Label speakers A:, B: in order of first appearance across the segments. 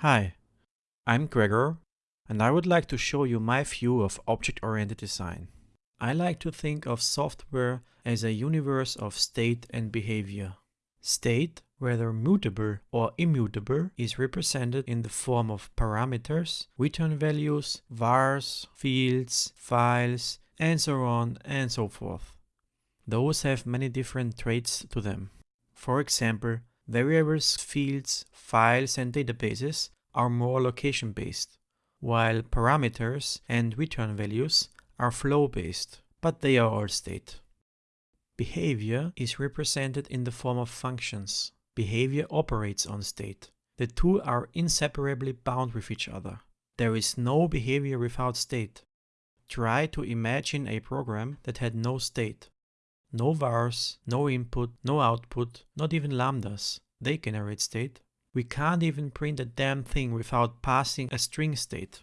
A: Hi, I'm Gregor and I would like to show you my view of object-oriented design. I like to think of software as a universe of state and behavior. State, whether mutable or immutable, is represented in the form of parameters, return values, vars, fields, files, and so on and so forth. Those have many different traits to them. For example, Variables, fields, files and databases are more location-based, while parameters and return values are flow-based, but they are all state. Behavior is represented in the form of functions. Behavior operates on state. The two are inseparably bound with each other. There is no behavior without state. Try to imagine a program that had no state. No vars, no input, no output, not even lambdas. They can generate state. We can't even print a damn thing without passing a string state.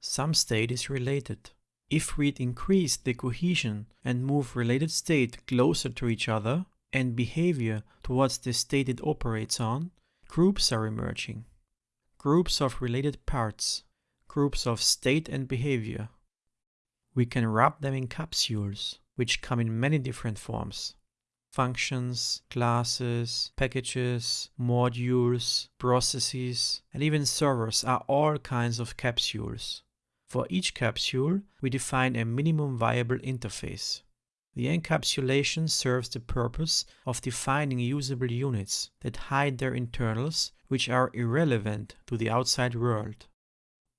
A: Some state is related. If we'd increase the cohesion and move related state closer to each other and behavior towards the state it operates on, groups are emerging. Groups of related parts, groups of state and behavior. We can wrap them in capsules which come in many different forms. Functions, classes, packages, modules, processes, and even servers are all kinds of capsules. For each capsule, we define a minimum viable interface. The encapsulation serves the purpose of defining usable units that hide their internals which are irrelevant to the outside world.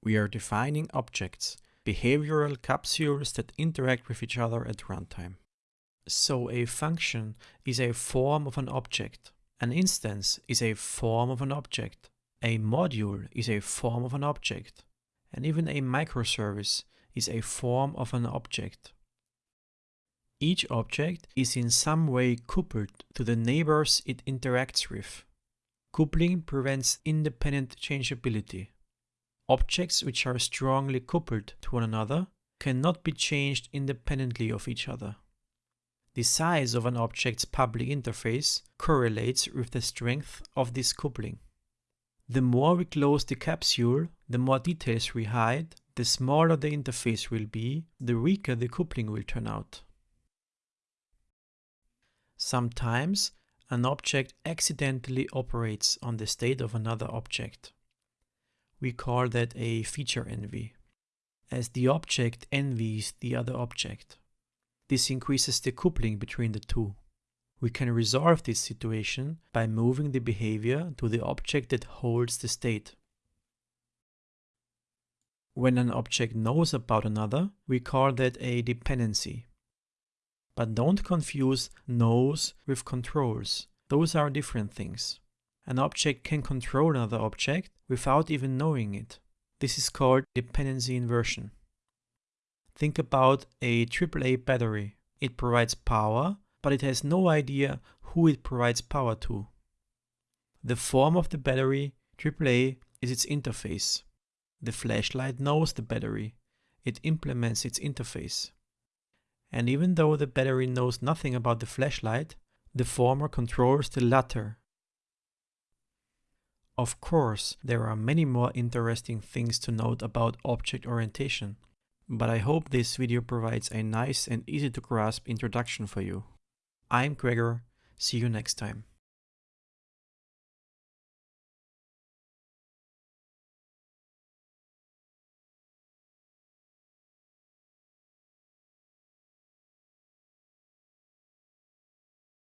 A: We are defining objects behavioral capsules that interact with each other at runtime. So a function is a form of an object. An instance is a form of an object. A module is a form of an object. And even a microservice is a form of an object. Each object is in some way coupled to the neighbors it interacts with. Coupling prevents independent changeability. Objects which are strongly coupled to one another cannot be changed independently of each other. The size of an object's public interface correlates with the strength of this coupling. The more we close the capsule, the more details we hide, the smaller the interface will be, the weaker the coupling will turn out. Sometimes an object accidentally operates on the state of another object. We call that a feature envy, as the object envies the other object. This increases the coupling between the two. We can resolve this situation by moving the behavior to the object that holds the state. When an object knows about another, we call that a dependency. But don't confuse knows with controls. Those are different things. An object can control another object without even knowing it. This is called dependency inversion. Think about a AAA battery. It provides power, but it has no idea who it provides power to. The form of the battery, AAA, is its interface. The flashlight knows the battery. It implements its interface. And even though the battery knows nothing about the flashlight, the former controls the latter of course, there are many more interesting things to note about object orientation, but I hope this video provides a nice and easy to grasp introduction for you. I'm Gregor, see you next time.